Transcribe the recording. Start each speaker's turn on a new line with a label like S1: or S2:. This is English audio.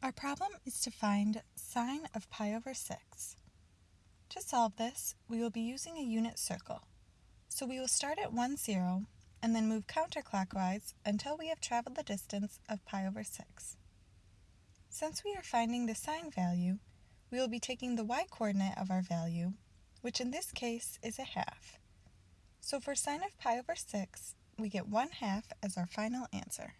S1: Our problem is to find sine of pi over 6. To solve this, we will be using a unit circle. So we will start at 1, 0, and then move counterclockwise until we have traveled the distance of pi over 6. Since we are finding the sine value, we will be taking the y-coordinate of our value, which in this case is a half. So for sine of pi over 6, we get 1 half as our final answer.